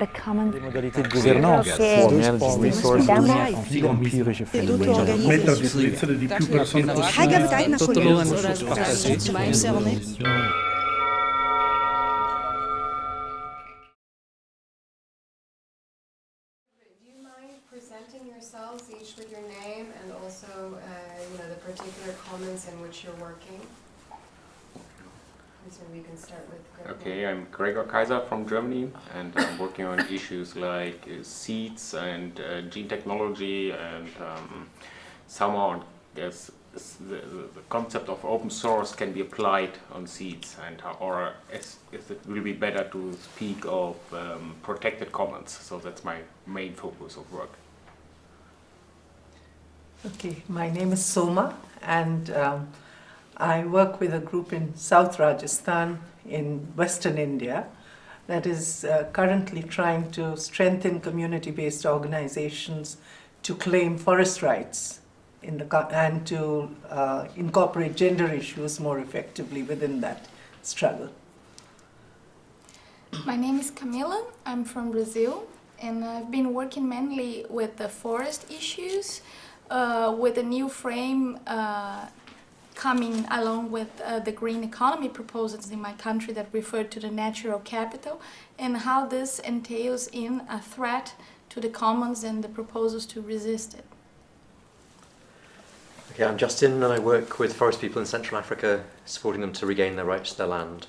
the common les modalités de gouvernance, yourselves each with your name and also uh, you know the particular comments in which you're working? So we can start with Gregor. Okay, I'm Gregor Kaiser from Germany, and I'm working on issues like uh, seeds and uh, gene technology, and um, somehow there's the, the the concept of open source can be applied on seeds, and how, or is, is it will be better to speak of um, protected commons. So that's my main focus of work. Okay, my name is Soma, and um, I work with a group in South Rajasthan in Western India that is uh, currently trying to strengthen community based organizations to claim forest rights in the, and to uh, incorporate gender issues more effectively within that struggle. My name is Camila. I'm from Brazil, and I've been working mainly with the forest issues, uh, with a new frame uh, coming along with uh, the green economy proposals in my country that refer to the natural capital, and how this entails in a threat to the commons and the proposals to resist it. Okay, I'm Justin and I work with forest people in Central Africa, supporting them to regain their rights to their land.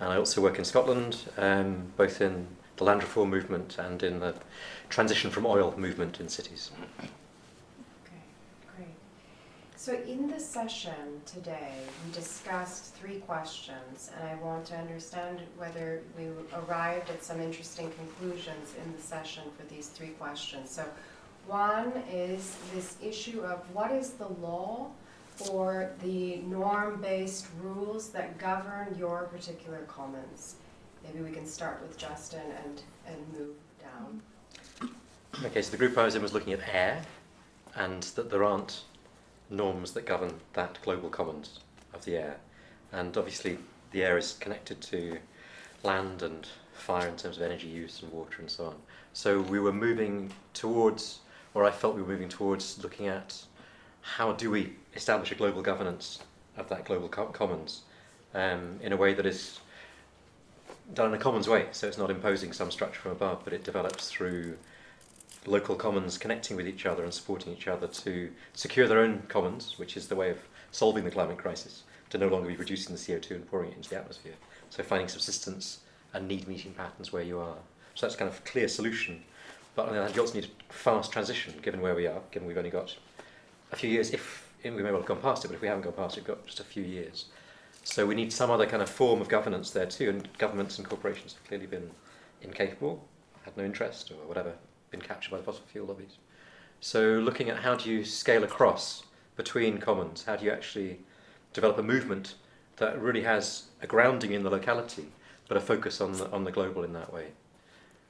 And I also work in Scotland, um, both in the land reform movement and in the transition from oil movement in cities. So in the session today, we discussed three questions, and I want to understand whether we arrived at some interesting conclusions in the session for these three questions. So one is this issue of what is the law or the norm-based rules that govern your particular commons? Maybe we can start with Justin and, and move down. Okay, so the group I was in was looking at air, and that there aren't norms that govern that global commons of the air. And obviously, the air is connected to land and fire in terms of energy use and water and so on. So we were moving towards, or I felt we were moving towards looking at how do we establish a global governance of that global co- commons um, in a way that is done in a commons way. So it's not imposing some structure from above, but it develops through local commons connecting with each other and supporting each other to secure their own commons, which is the way of solving the climate crisis, to no longer be producing the CO2 and pouring it into the atmosphere. So finding subsistence and need meeting patterns where you are. So that's kind of clear solution. But on the other hand, you also need a fast transition, given where we are, given we've only got a few years, if we may well have gone past it, but if we haven't gone past it, we've got just a few years. So we need some other kind of form of governance there too, and governments and corporations have clearly been incapable, had no interest, or whatever, been captured by the fossil fuel lobbies. So looking at how do you scale across between commons, how do you actually develop a movement that really has a grounding in the locality, but a focus on the, on the global in that way.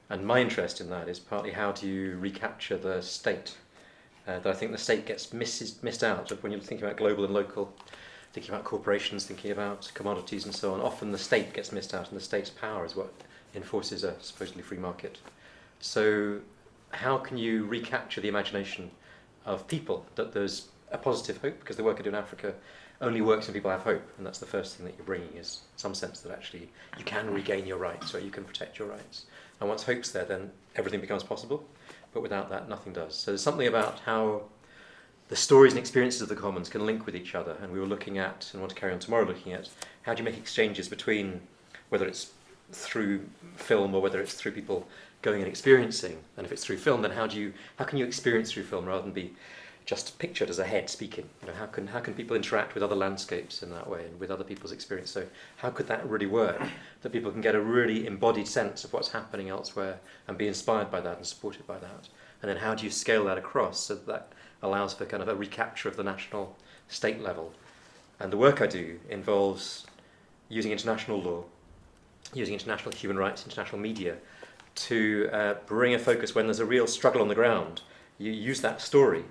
And my interest in that is partly how do you recapture the state, uh, that I think the state gets misses, missed out when you're thinking about global and local, thinking about corporations, thinking about commodities and so on. Often the state gets missed out, and the state's power is what enforces a supposedly free market. So, how can you recapture the imagination of people that there's a positive hope? Because the work I do in Africa only works when people have hope, and that's the first thing that you're bringing is some sense that actually you can regain your rights or you can protect your rights. And once hope's there, then everything becomes possible. But without that, nothing does. So there's something about how the stories and experiences of the commons can link with each other. And we were looking at, and want to carry on tomorrow looking at, how do you make exchanges between, whether it's through film or whether it's through people going and experiencing. And if it's through film, then how do you, how can you experience through film rather than be just pictured as a head speaking? You know, how can how can people interact with other landscapes in that way and with other people's experience? So how could that really work? That people can get a really embodied sense of what's happening elsewhere and be inspired by that and supported by that. And then how do you scale that across so that, that allows for kind of a recapture of the national state level? And the work I do involves using international law, using international human rights, international media, to uh, bring a focus when there's a real struggle on the ground. You use that story,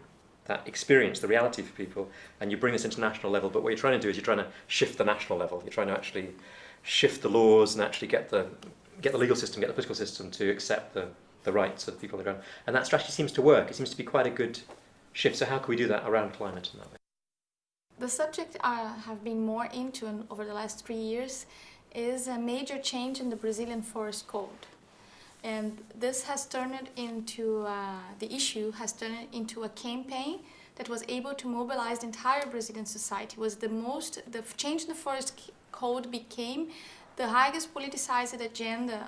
that experience, the reality for people, and you bring this international level. But what you're trying to do is you're trying to shift the national level. You're trying to actually shift the laws and actually get the get the legal system, get the political system to accept the, the rights of the people on the ground. And that strategy seems to work. It seems to be quite a good shift. So how can we do that around climate in that way? The subject I have been more into over the last three years is a major change in the Brazilian Forest Code. And this has turned into, uh, the issue has turned into a campaign that was able to mobilize the entire Brazilian society. Was the most, the change in the Forest Code became the highest politicized agenda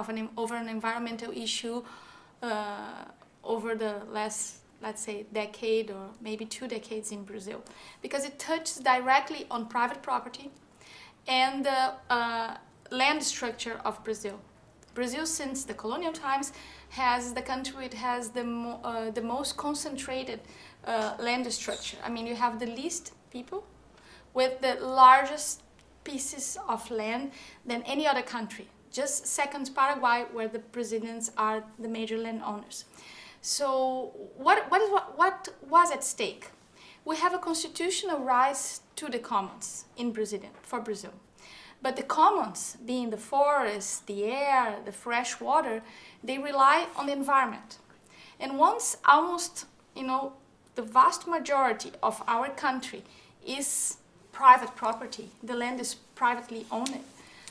of an, over an environmental issue uh, over the last let's say, decade or maybe two decades in Brazil, because it touches directly on private property and the uh, land structure of Brazil. Brazil, since the colonial times, has the country it has the, mo uh, the most concentrated uh, land structure. I mean, you have the least people with the largest pieces of land than any other country. Just second Paraguay, where the Brazilians are the major landowners. So what, what, is, what, what was at stake? We have a constitutional rights to the commons in Brazil, for Brazil. But the commons, being the forest, the air, the fresh water, they rely on the environment. And once almost, you know, the vast majority of our country is private property, the land is privately owned,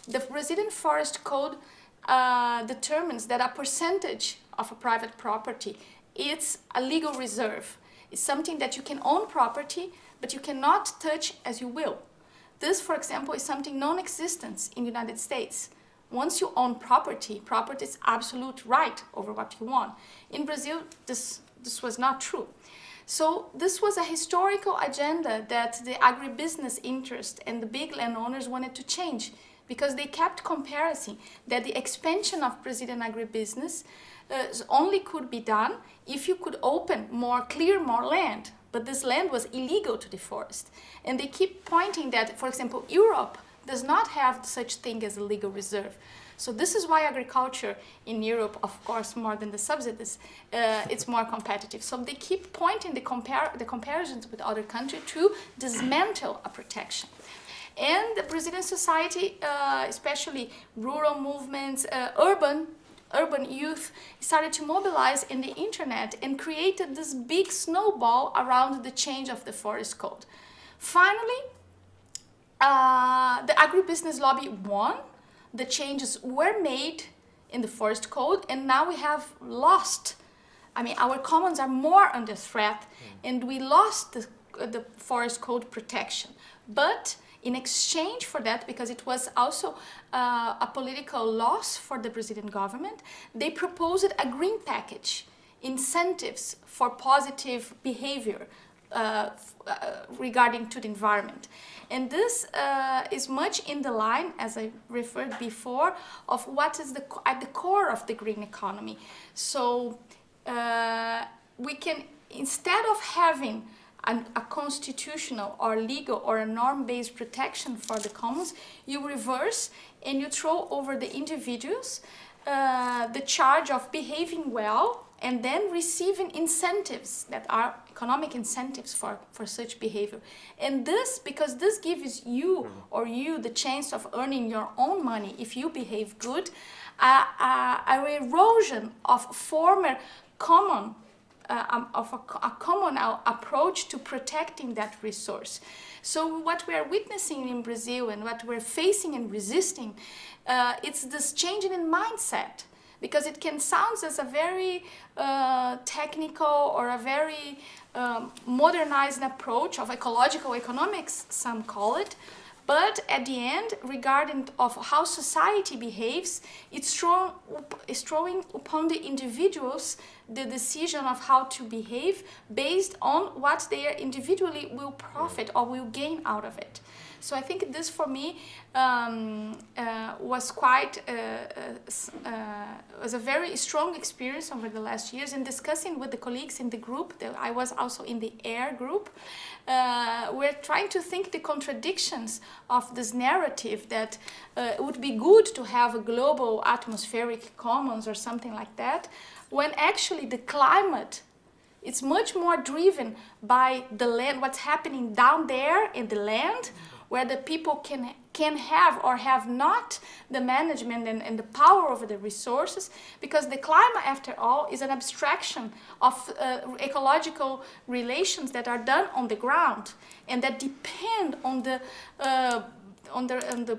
the Brazilian Forest Code uh, determines that a percentage of a private property, it's a legal reserve. It's something that you can own property, but you cannot touch as you will. This, for example, is something non-existent in the United States. Once you own property, property is absolute right over what you want. In Brazil, this, this was not true. So this was a historical agenda that the agribusiness interest and the big landowners wanted to change because they kept comparing that the expansion of Brazilian agribusiness uh, only could be done if you could open more, clear more land. But this land was illegal to the forest. And they keep pointing that, for example, Europe does not have such thing as a legal reserve. So this is why agriculture in Europe, of course, more than the subsidies, uh, it's more competitive. So they keep pointing the, compar the comparisons with other countries to dismantle a protection. And the Brazilian society, uh, especially rural movements, uh, urban urban youth started to mobilize in the internet and created this big snowball around the change of the forest code. Finally, uh, the agribusiness lobby won. The changes were made in the forest code and now we have lost I mean, our commons are more under threat mm. and we lost the, the forest code protection. But in exchange for that, because it was also uh, a political loss for the Brazilian government, they proposed a green package, incentives for positive behavior uh, uh, regarding to the environment. And this uh, is much in the line, as I referred before, of what is the, at the core of the green economy. So uh, we can, instead of having an, a constitutional or legal or a norm-based protection for the commons, you reverse and you throw over the individuals uh, the charge of behaving well and then receiving incentives that are economic incentives for, for such behavior. And this, because this gives you or you the chance of earning your own money if you behave good, uh, uh, a erosion of former common uh, um, of a, a common approach to protecting that resource. So what we are witnessing in Brazil and what we're facing and resisting, uh, it's this changing in mindset because it can sound as a very uh, technical or a very um, modernized approach of ecological economics, some call it, but at the end, regarding of how society behaves, it's, throw, it's throwing upon the individuals the decision of how to behave based on what they individually will profit or will gain out of it. So I think this for me um, uh, was quite, uh, uh, uh, was a very strong experience over the last years in discussing with the colleagues in the group, that I was also in the AIR group, uh, we're trying to think the contradictions of this narrative that it would be good to have a global atmospheric commons or something like that, when actually the climate it's much more driven by the land, what's happening down there in the land, where the people can can have or have not the management and, and the power over the resources because the climate after all is an abstraction of uh, ecological relations that are done on the ground and that depend on the uh, on the, on the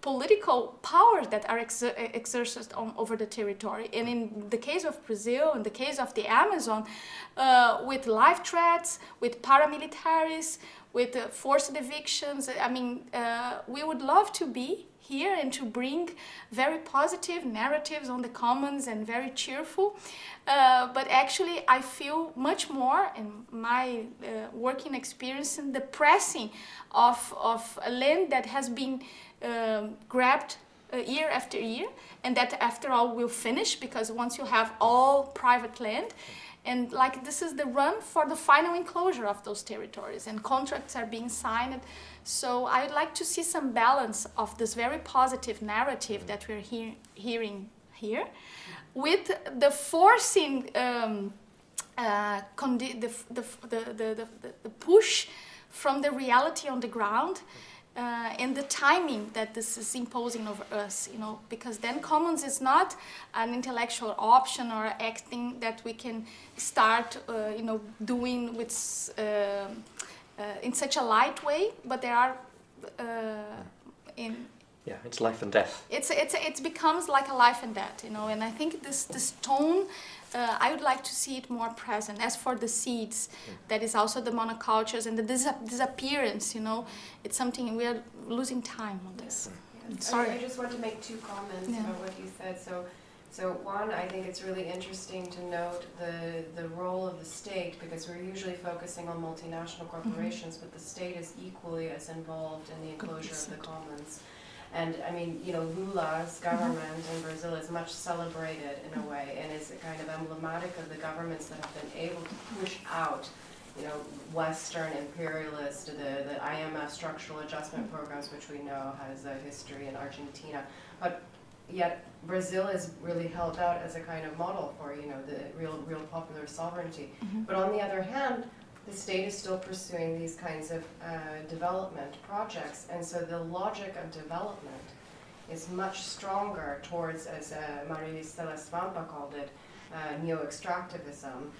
political powers that are exer exercised on, over the territory. And in the case of Brazil, in the case of the Amazon, uh, with life threats, with paramilitaries, with uh, forced evictions, I mean, uh, we would love to be here and to bring very positive narratives on the commons and very cheerful. Uh, but actually, I feel much more in my uh, working experience in the pressing of, of a land that has been um, grabbed uh, year after year and that after all will finish because once you have all private land and like this is the run for the final enclosure of those territories and contracts are being signed. So I would like to see some balance of this very positive narrative that we're hear hearing here with the forcing um, uh, the, the, the, the, the push from the reality on the ground uh, and the timing that this is imposing over us, you know, because then commons is not an intellectual option or acting that we can start, uh, you know, doing with uh, uh in such a light way, but there are uh, in yeah, it's life and death. It's it's it becomes like a life and death, you know, and I think this this tone uh, I would like to see it more present. As for the seeds, mm. that is also the monocultures and the dis disappearance, you know, it's something we are losing time on this. Mm. Yes. Sorry. I, I just want to make two comments Yeah. about what you said. So, so one, I think it's really interesting to note the, the role of the state because we're usually focusing on multinational mm-hmm. corporations, but the state is equally as involved in the enclosure of the commons. And I mean, you know, Lula's government in Brazil is much celebrated in a way and is kind of emblematic of the governments that have been able to push out, you know, Western imperialist, the, the IMF structural adjustment programs, which we know has a history in Argentina. But yet Brazil is really held out as a kind of model for, you know, the real, real popular sovereignty. Mm-hmm. But on the other hand, the state is still pursuing these kinds of uh, development projects, and so the logic of development is much stronger towards, as uh, Maristela Svampa called it, uh, neo-extractivism.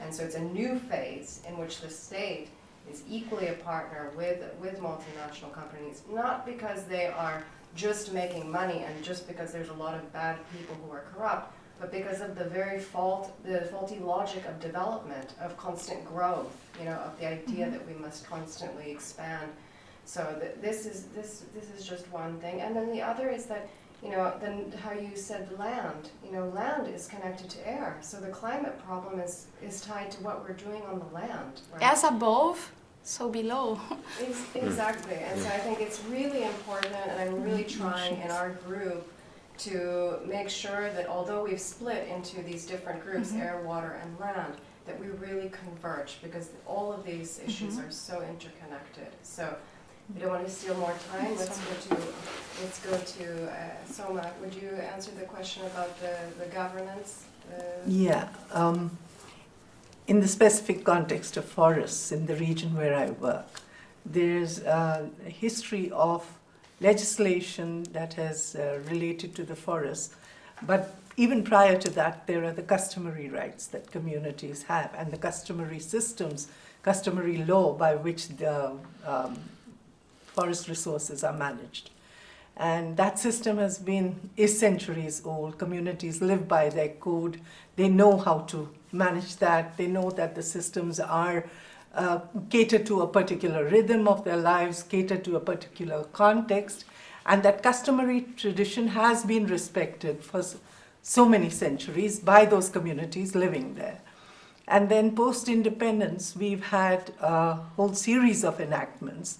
And so it's a new phase in which the state is equally a partner with, with multinational companies, not because they are just making money and just because there's a lot of bad people who are corrupt, but because of the very fault, the faulty logic of development, of constant growth, you know, of the idea mm-hmm. that we must constantly expand. So th this is this this is just one thing, and then the other is that you know then how you said land. You know, land is connected to air, so the climate problem is is tied to what we're doing on the land. Right? As above, so below. Ex exactly, and so I think it's really important, and I'm really mm-hmm. trying in our group to make sure that although we've split into these different groups, Mhm. air, water, and land, that we really converge because all of these issues Mhm. are so interconnected. So we don't want to steal more time. Let's go to let's go to uh, Soma. Would you answer the question about the, the governance? Uh, Yeah. Um, in the specific context of forests in the region where I work, there's a history of legislation that has uh, related to the forests, but even prior to that, there are the customary rights that communities have and the customary systems, customary law by which the um, forest resources are managed. And that system has been, is centuries old. Communities live by their code. They know how to manage that. They know that the systems are uh, cater to a particular rhythm of their lives, cater to a particular context, and that customary tradition has been respected for so many centuries by those communities living there. And then post-independence, we've had a whole series of enactments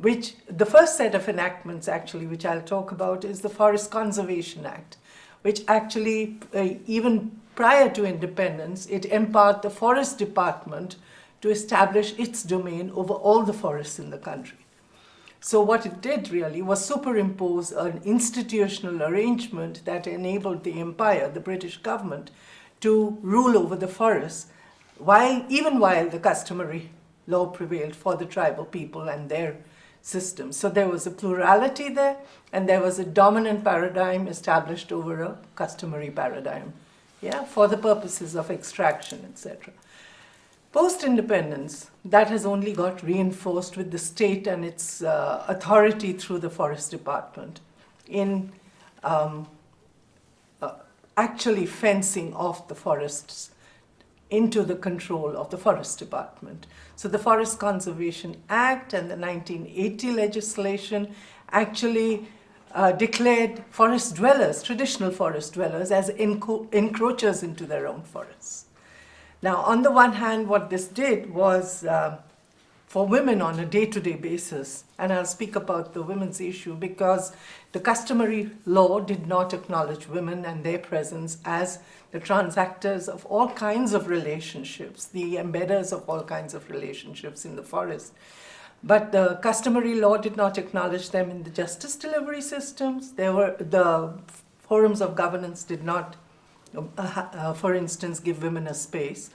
which the first set of enactments actually, which I'll talk about, is the Forest Conservation Act, which actually, uh, even prior to independence, it empowered the Forest Department to establish its domain over all the forests in the country. So what it did really was superimpose an institutional arrangement that enabled the empire, the British government, to rule over the forests, while, even while the customary law prevailed for the tribal people and their system. So there was a plurality there, and there was a dominant paradigm established over a customary paradigm, yeah, for the purposes of extraction, etc. Post-independence, that has only got reinforced with the state and its uh, authority through the forest department in um, uh, actually fencing off the forests into the control of the forest department. So the Forest Conservation Act and the 1980 legislation actually uh, declared forest dwellers, traditional forest dwellers, as enco encroachers into their own forests. Now, on the one hand, what this did was uh, for women on a day-to-day basis, and I'll speak about the women's issue because the customary law did not acknowledge women and their presence as the transactors of all kinds of relationships, the embedders of all kinds of relationships in the forest. But the customary law did not acknowledge them in the justice delivery systems. There were the forums of governance did not, uh, uh, for instance, give women a space.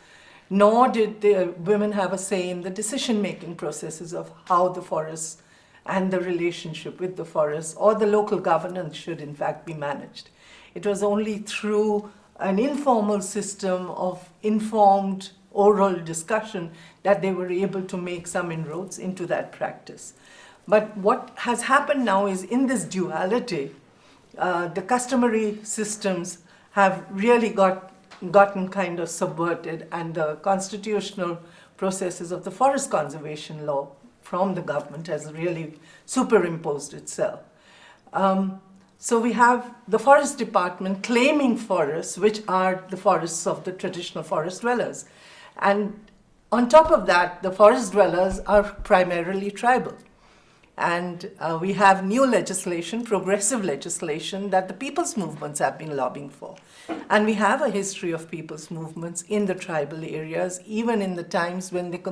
Nor did the women have a say in the decision-making processes of how the forests and the relationship with the forest or the local governance should in fact be managed. It was only through an informal system of informed oral discussion that they were able to make some inroads into that practice. But what has happened now is in this duality, uh, the customary systems have really got, gotten kind of subverted and the constitutional processes of the forest conservation law from the government has really superimposed itself. Um, so we have the forest department claiming forests, which are the forests of the traditional forest dwellers. And on top of that, the forest dwellers are primarily tribal. And uh, we have new legislation, progressive legislation, that the people's movements have been lobbying for. And we have a history of people's movements in the tribal areas, even in the times when they,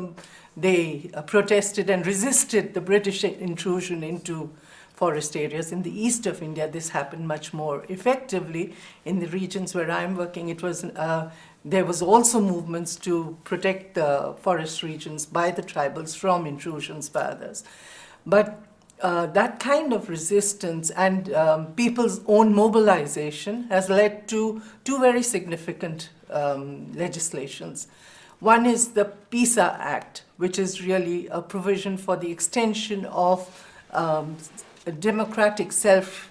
they uh, protested and resisted the British intrusion into forest areas. In the east of India, this happened much more effectively. In the regions where I'm working, it was uh, there was also movements to protect the forest regions by the tribals from intrusions by others. But uh, that kind of resistance and um, people's own mobilization has led to two very significant um, legislations. One is the PESA Act, which is really a provision for the extension of um, democratic self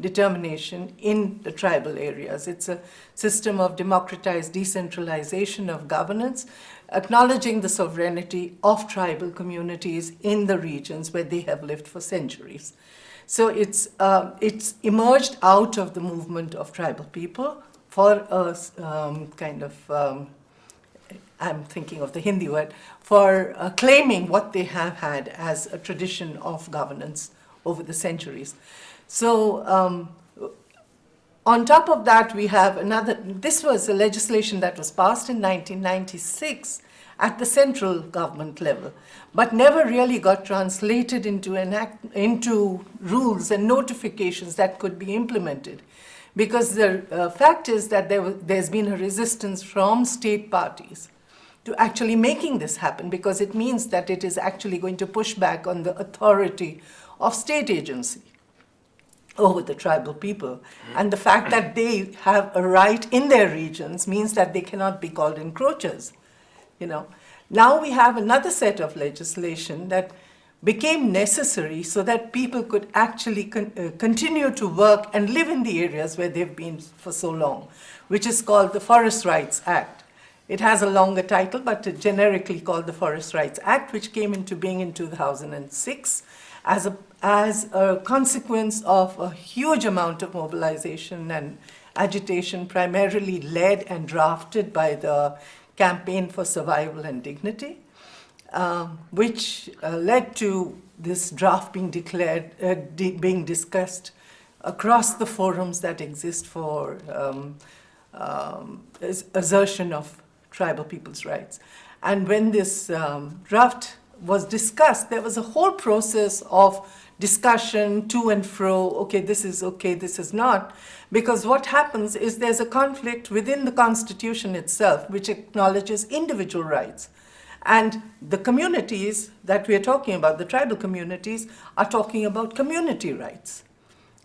determination in the tribal areas. It's a system of democratized decentralization of governance, acknowledging the sovereignty of tribal communities in the regions where they have lived for centuries. So it's, uh, it's emerged out of the movement of tribal people for a um, kind of, um, I'm thinking of the Hindi word, for uh, claiming what they have had as a tradition of governance over the centuries. So um, on top of that, we have another, this was a legislation that was passed in 1996 at the central government level, but never really got translated into, into rules and notifications that could be implemented. Because the uh, fact is that there, there's been a resistance from state parties to actually making this happen because it means that it is actually going to push back on the authority of state agency over the tribal people. And the fact that they have a right in their regions means that they cannot be called encroachers. You know, now we have another set of legislation that became necessary so that people could actually con uh, continue to work and live in the areas where they've been for so long, which is called the Forest Rights Act. It has a longer title, but generically called the Forest Rights Act, which came into being in 2006 as a as a consequence of a huge amount of mobilization and agitation, primarily led and drafted by the Campaign for Survival and Dignity, um, which uh, led to this draft being declared, uh, being discussed across the forums that exist for um, um, assertion of tribal people's rights. And when this um, draft was discussed, there was a whole process of discussion to and fro, okay, this is okay, this is not. Because what happens is there's a conflict within the Constitution itself, which acknowledges individual rights. And the communities that we are talking about, the tribal communities, are talking about community rights.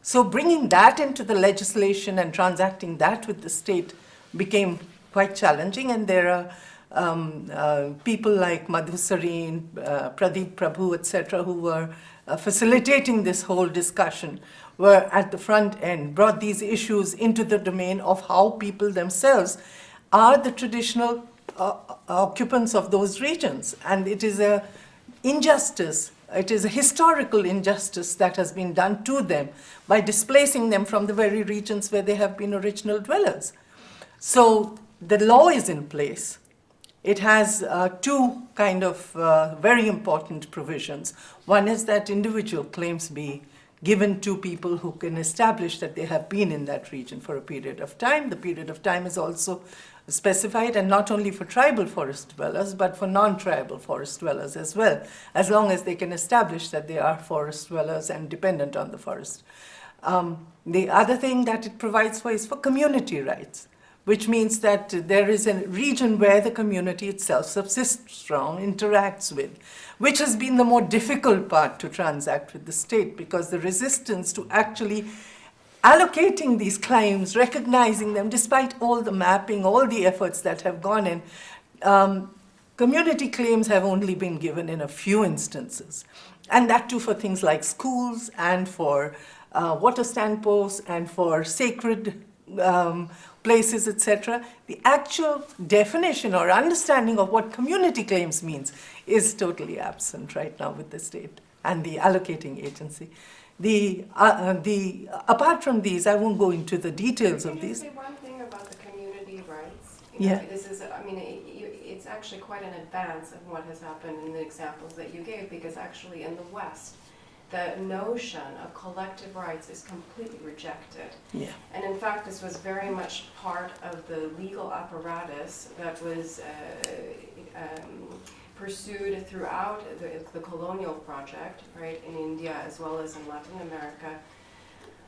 So bringing that into the legislation and transacting that with the state became quite challenging, and there are um, uh, people like Madhu Sarin, uh, Pradeep Prabhu, etc., who were uh, facilitating this whole discussion, were at the front end, brought these issues into the domain of how people themselves are the traditional uh, occupants of those regions. And it is a injustice, it is a historical injustice that has been done to them by displacing them from the very regions where they have been original dwellers. So the law is in place. It has uh, two kind of uh, very important provisions. One is that individual claims be given to people who can establish that they have been in that region for a period of time. The period of time is also specified and not only for tribal forest dwellers but for non-tribal forest dwellers as well as long as they can establish that they are forest dwellers and dependent on the forest. Um, the other thing that it provides for is for community rights which means that there is a region where the community itself subsists from, interacts with, which has been the more difficult part to transact with the state because the resistance to actually allocating these claims, recognizing them, despite all the mapping, all the efforts that have gone in, um, community claims have only been given in a few instances. And that too for things like schools and for uh, water stand posts and for sacred um, places, etc. The actual definition or understanding of what community claims means is totally absent right now with the state and the allocating agency. The, uh, uh, the, apart from these, I won't go into the details of these. say one thing about the community rights? You Yeah. This is, I mean, it- it's actually quite an advance of what has happened in the examples that you gave, because actually in the West, the notion of collective rights is completely rejected. Yeah. And in fact, this was very much part of the legal apparatus that was uh, um, pursued throughout the, the colonial project, right, in India as well as in Latin America,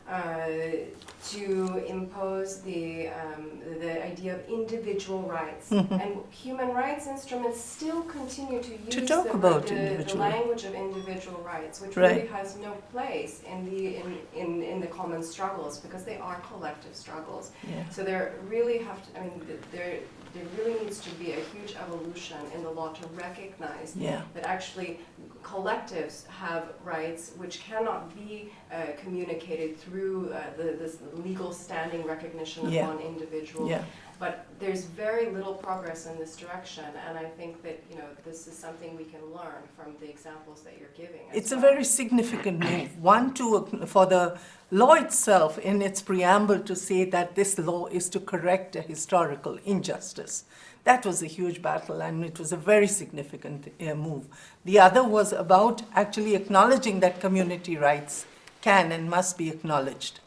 to impose the, um, the idea of individual rights. Mhm. And human rights instruments still continue to use To talk the, about the, the language of individual rights, which Right. really has no place in the, in, in, in the common struggles because they are collective struggles. Yeah. So there really have to, I mean, there, there really needs to be a huge evolution in the law to recognize Yeah. that actually collectives have rights which cannot be uh, communicated through uh, the, this legal standing recognition of Yeah. one individual. Yeah. But there's very little progress in this direction, and I think that, you know, this is something we can learn from the examples that you're giving It's a very significant move. One, to, for the law itself in its preamble to say that this law is to correct a historical injustice. That was a huge battle and it was a very significant uh, move. The other was about actually acknowledging that community rights can and must be acknowledged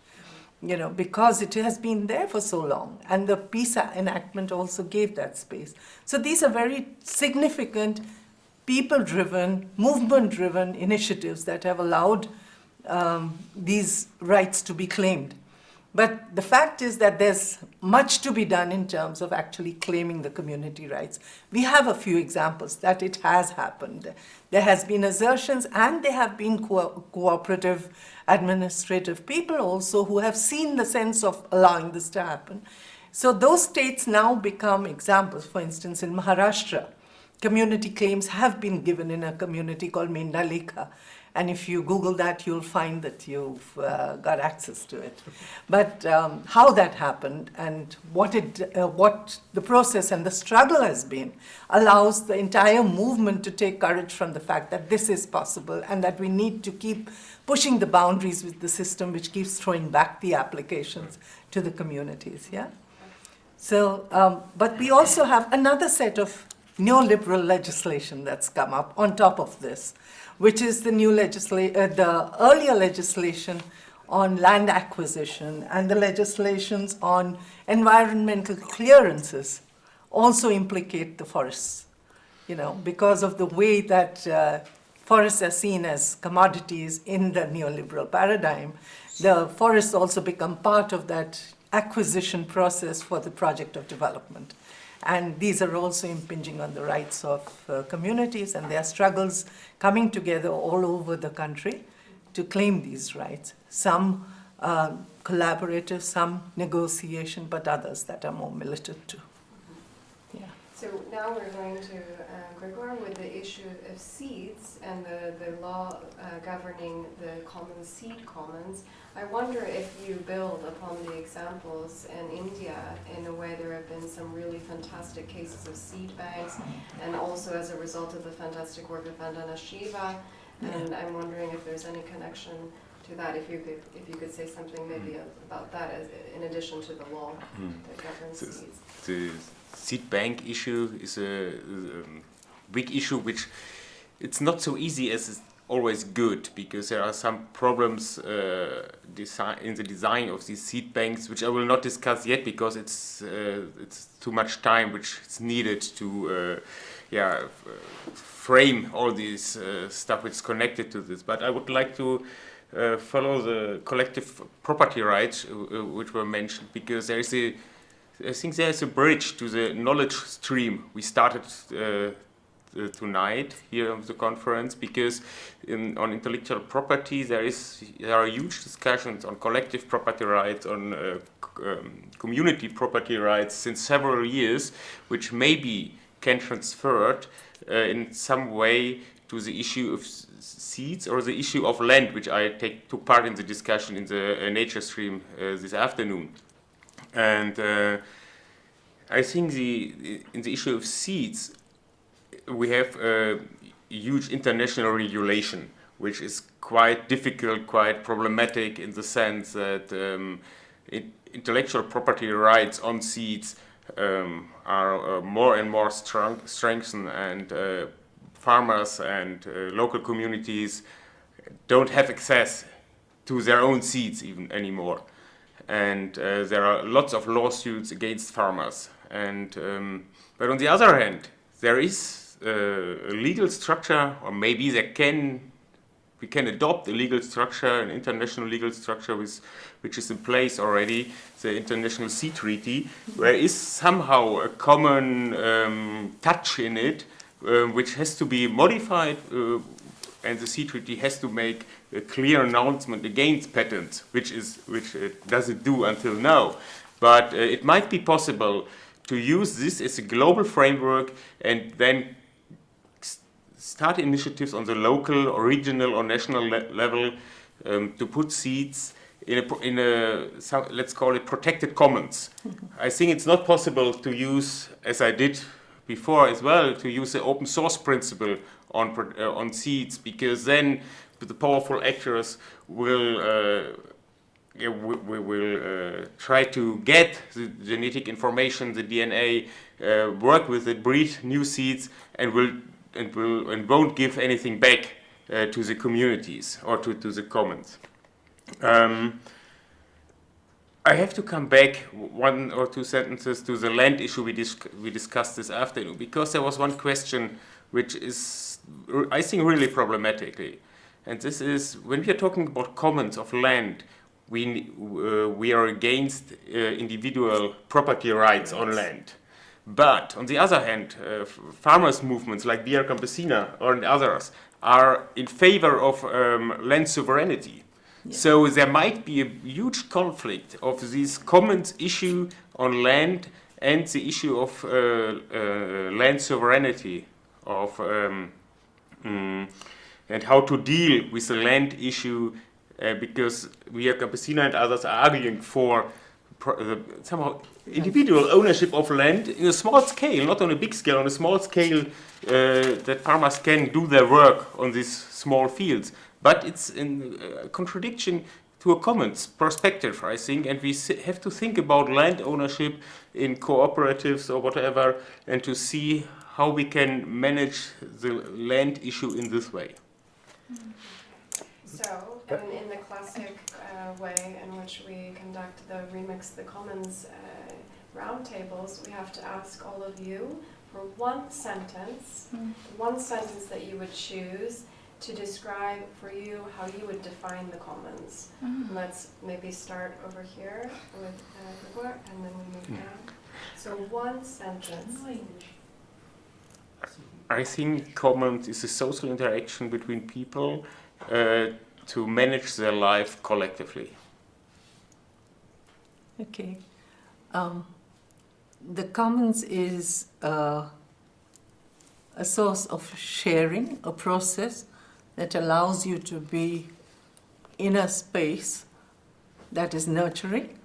you know, because it has been there for so long. And the peace enactment also gave that space. So these are very significant, people-driven, movement-driven initiatives that have allowed um, these rights to be claimed. But the fact is that there's much to be done in terms of actually claiming the community rights. We have a few examples that it has happened. There has been assertions and there have been co cooperative administrative people also who have seen the sense of allowing this to happen. So those states now become examples. For instance, in Maharashtra, community claims have been given in a community called Mendha Lekha. And if you Google that, you'll find that you've uh, got access to it. But um, how that happened and what, it, uh, what the process and the struggle has been allows the entire movement to take courage from the fact that this is possible and that we need to keep pushing the boundaries with the system which keeps throwing back the applications to the communities, yeah? So, um, but we also have another set of neoliberal legislation that's come up on top of this, which is the new legisla- uh, the earlier legislation on land acquisition and the legislations on environmental clearances also implicate the forests, you know, because of the way that uh, forests are seen as commodities in the neoliberal paradigm, the forests also become part of that acquisition process for the project of development. And these are also impinging on the rights of uh, communities, and there are struggles coming together all over the country to claim these rights. Some uh, collaborative, some negotiation, but others that are more militant too. So now we're going to uh, Gregor with the issue of seeds and the, the law uh, governing the common seed commons. I wonder if you build upon the examples in India. In a way, there have been some really fantastic cases of seed banks, and also as a result of the fantastic work of Vandana Shiva. And I'm wondering if there's any connection to that. If you could, if you could say something maybe about that, as, in addition to the law that governs So- seeds. Seed bank issue is a, um, big issue which it's not so easy as it's always good because there are some problems uh, in the design of these seed banks which I will not discuss yet because it's uh, it's too much time which is needed to uh, yeah frame all these uh, stuff which is connected to this. But I would like to uh, follow the collective property rights uh, which were mentioned because there is a I think there's a bridge to the knowledge stream. We started uh, tonight here on the conference because in, on intellectual property there is there are huge discussions on collective property rights on uh, um, community property rights since several years which maybe can transferred uh, in some way to the issue of seeds or the issue of land which I take took part in the discussion in the uh, nature stream uh, this afternoon and uh, I think the in the issue of seeds, we have a huge international regulation, which is quite difficult, quite problematic in the sense that um, in- intellectual property rights on seeds um, are uh, more and more strong, strengthened, and uh, farmers and uh, local communities don't have access to their own seeds even anymore and uh, there are lots of lawsuits against farmers. And um, but on the other hand, there is uh, a legal structure, or maybe there can we can adopt a legal structure, an international legal structure, with, which is in place already, the International Seed Treaty, where is somehow a common um, touch in it, um, which has to be modified uh, and the seed treaty has to make a clear announcement against patents, which is which it doesn't do until now. But uh, it might be possible to use this as a global framework and then start initiatives on the local, or regional, or national le- level um, to put seeds in a, in a some, let's call it protected commons. I think it's not possible to use, as I did before as well, to use the open source principle on uh, on seeds because then the powerful actors will. Uh, we will uh, try to get the genetic information, the DNA, uh, work with it, breed new seeds, and will and will and won't give anything back uh, to the communities or to, to the commons. Um, I have to come back one or two sentences to the land issue we, dis- we discussed this afternoon because there was one question which is, I think, really problematically. And this is when we are talking about commons of land, we, uh, we are against uh, individual property rights on land. But on the other hand, uh, farmers' movements like Via Campesina or others are in favor of um, land sovereignty. So there might be a huge conflict of this commons issue on land and the issue of uh, uh, land sovereignty of um, mm, and how to deal with the land issue uh, because Via Campesina and others are arguing for pro- uh, somehow individual ownership of land in a small scale, not on a big scale, on a small scale uh, that farmers can do their work on these small fields. But it's in uh, contradiction to a commons perspective, I think, and we have to think about land ownership in cooperatives or whatever, and to see how we can manage the land issue in this way. So, in, in the classic uh, way in which we conduct the Remix the Commons uh, roundtables, we have to ask all of you for one sentence, Mm. one sentence that you would choose to describe for you how you would define the commons. Mm. Let's maybe start over here with uh, Gregor, and then we move down. So one sentence. I think commons is a social interaction between people uh, to manage their life collectively. Okay. Um, the commons is uh, a source of sharing, a process that allows you to be in a space that is nurturing,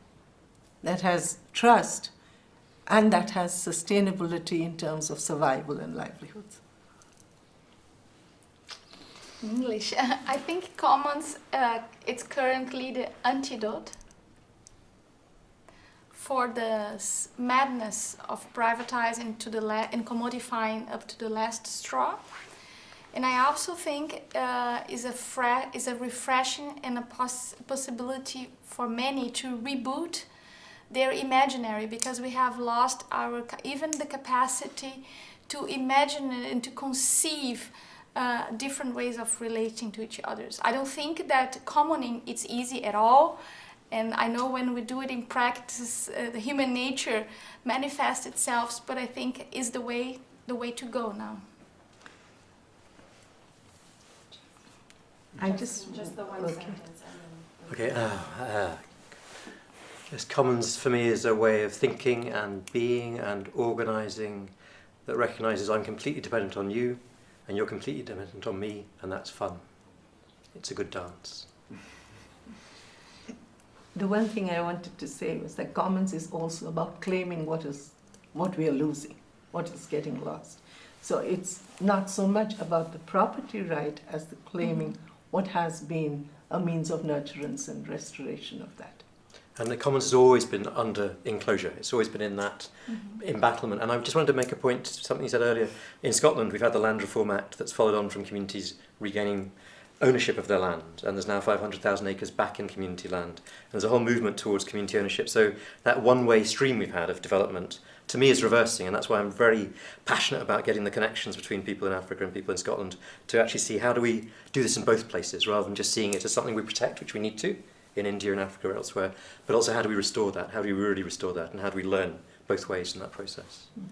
that has trust, and that has sustainability in terms of survival and livelihoods. English. I think commons, uh, it's currently the antidote for the madness of privatizing to the and commodifying up to the last straw. And I also think uh, is a is a refreshing and a poss- possibility for many to reboot their imaginary because we have lost our even the capacity to imagine and to conceive uh, different ways of relating to each others. I don't think that commoning it's easy at all, and I know when we do it in practice, uh, the human nature manifests itself. But I think is the way the way to go now. I just, Just the one okay. sentence and. Okay, uh, uh, yes, commons for me is a way of thinking and being and organising that recognises I'm completely dependent on you and you're completely dependent on me, and that's fun. It's a good dance. The one thing I wanted to say was that commons is also about claiming what is what we are losing, what is getting lost. So it's not so much about the property right as the claiming what has been a means of nurturance and restoration of that. And the Commons has always been under enclosure. It's always been in that mm -hmm. embattlement. And I just wanted to make a point, something you said earlier. In Scotland, we've had the Land Reform Act that's followed on from communities regaining ownership of their land, and there's now 500,000 acres back in community land. And there's a whole movement towards community ownership. So that one-way stream we've had of development, to me, is reversing, and that's why I'm very passionate about getting the connections between people in Africa and people in Scotland to actually see how do we do this in both places, rather than just seeing it as something we protect, which we need to, in India and Africa or elsewhere, but also how do we restore that? How do we really restore that? And how do we learn both ways in that process? Mm.